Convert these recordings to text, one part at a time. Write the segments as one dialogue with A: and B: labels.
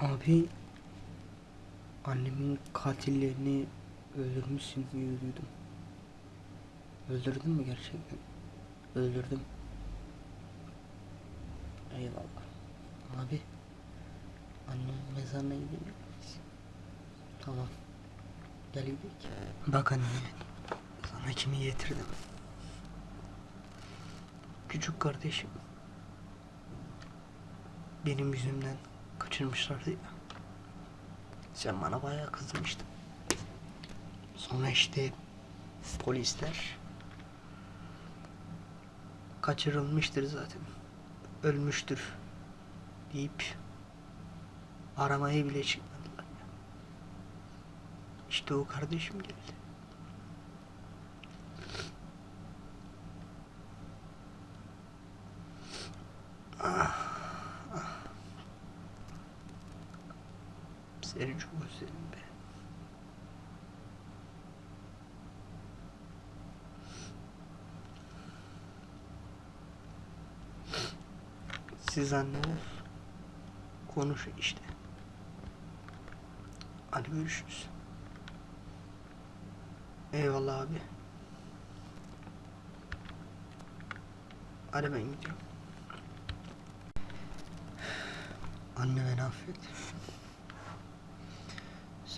A: Abi annemin katillerini öldürmüşsün diye duydum. Öldürdün mü gerçekten? Öldürdüm. Eyvallah. Abi annemin mezarına gidelim miyiz? Tamam. Gel gidelim. Bak anne sana kimi getirdim. Küçük kardeşim. Benim yüzümden kaçırmışlardı ya. Sen bana bayağı kızmıştın. Sonra işte polisler kaçırılmıştır zaten. Ölmüştür deyip aramaya bile çıkmadılar. İşte o kardeşim geldi. Seni çok özledim be. Siz anne ol. Konuşun işte. Hadi görüşürüz. Eyvallah abi. Hadi ben gidiyorum. Anne beni affet.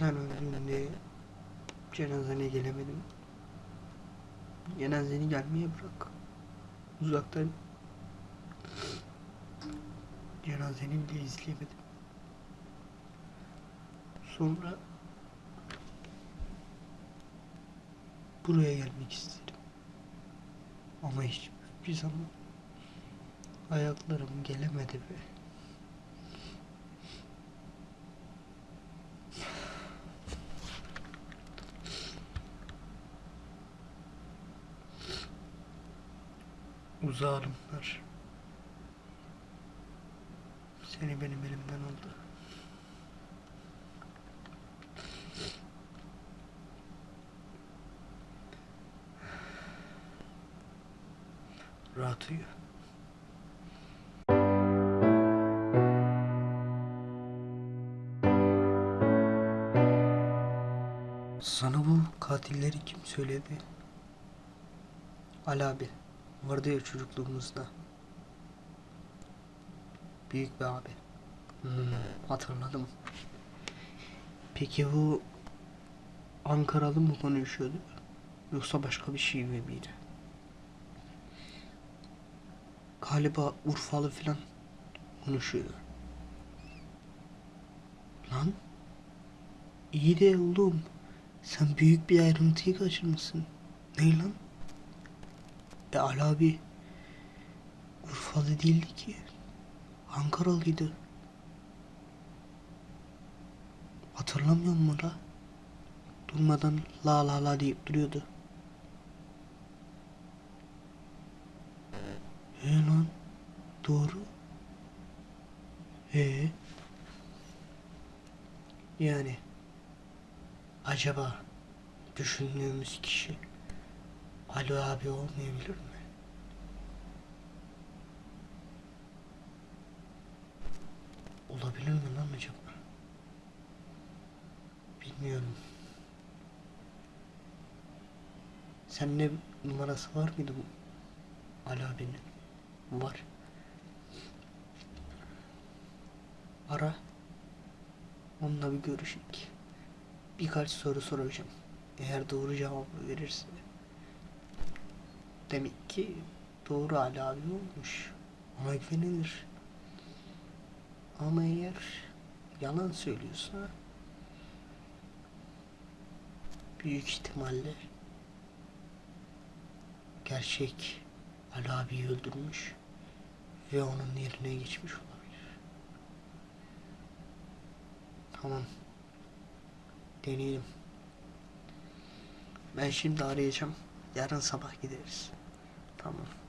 A: Sen öldüğünde cenazene gelemedim. Cenazeni gelmeye bırak. Uzaktan cenazeni bile izleyemedim. Sonra buraya gelmek istedim. Ama hiçbir zaman ayaklarım gelemedi be. Uzağımlar. Seni benim elimden aldı. Rahat uyu. Sana bu katilleri kim söyledi? Ali abi. Vardı ya çocukluğumuzda. Büyük bir abi. Hmm, hatırladım. Peki bu Ankaralı mı konuşuyordu? Yoksa başka bir şey mi miydi? Galiba Urfalı falan konuşuyordu. Lan iyi de oğlum sen büyük bir ayrıntıyı kaçırmışsın. Ne lan? E Ali abi Urfalı değildi ki. Ankaralıydı. Hatırlamıyor musun la? Durmadan la la la deyip duruyordu. He lan. Doğru. He. Yani. Acaba düşündüğümüz kişi Ali abi olmayabilir mi? Olabilir mi lan acaba? Bilmiyorum. Seninle numarası var mıydı bu Ali abinin? Var. Ara. Onunla bir görüşek. Birkaç soru soracağım. Eğer doğru cevabı verirse demek ki doğru Ali abi olmuş. Ona güvenilir. Ama eğer yalan söylüyorsa büyük ihtimalle gerçek Ali abiyi öldürmüş ve onun yerine geçmiş olabilir. Tamam. Deneyelim. Ben şimdi arayacağım. Yarın sabah gideriz. Tamam.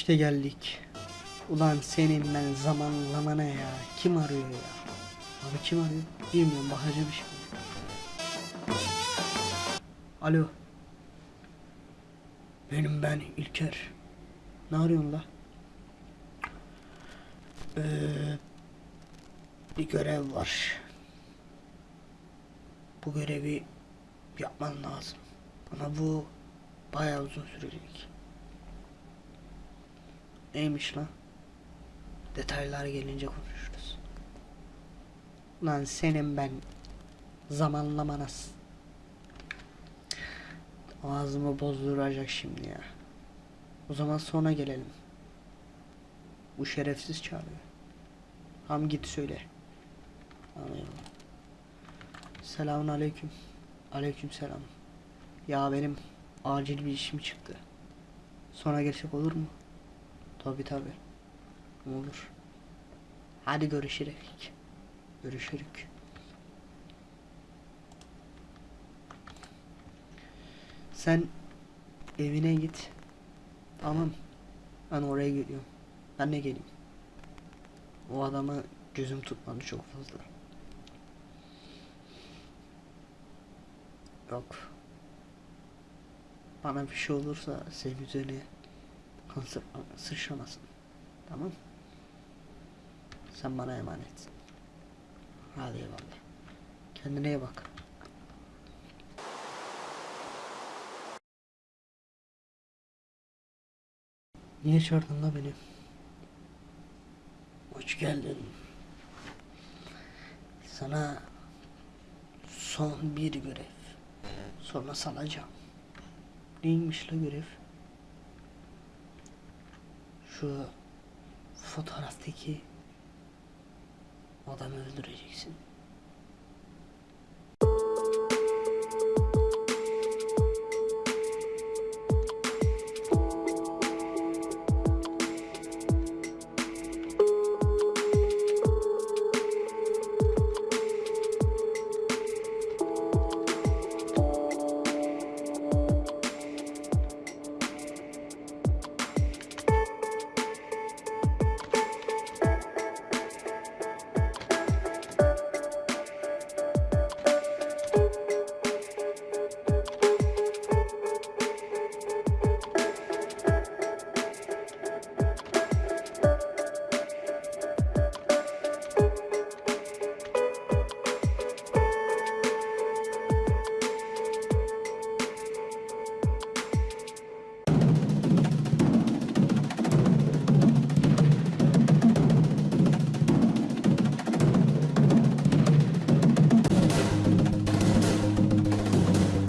A: İşte geldik. Ulan senin ben zamanlamana ya. Kim arıyor ya? Abi kim arıyor? Bilmiyorum bakacağım şimdi. Alo. Benim ben İlker. Ne arıyorsun la? Ee, bir görev var. Bu görevi yapman lazım. Ama bu bayağı uzun sürecek. Neymiş lan? Detaylar gelince konuşuruz. Lan senin ben zamanlamanas. Ağzımı bozduracak şimdi ya. O zaman sonra gelelim. Bu şerefsiz çağırıyor. Ham git söyle. Anlıyorum. Selamun aleyküm. Aleyküm selam. Ya benim acil bir işim çıktı. Sonra gelsek olur mu? Tabi tabi. Olur. Hadi görüşürük. Görüşürük. Sen evine git. Tamam. Ben oraya geliyorum. Ben de geleyim. O adamı gözüm tutmadı çok fazla. Yok. Bana bir şey olursa senin üzerine kan sı- sıçramasın. Tamam. Sen bana emanetsin. Hadi eyvallah. Kendine iyi bak. Niye çağırdın la beni? Hoş geldin. Sana son bir görev. Sonra salacağım. Neymiş la görev? Şu fotoğraftaki adamı öldüreceksin.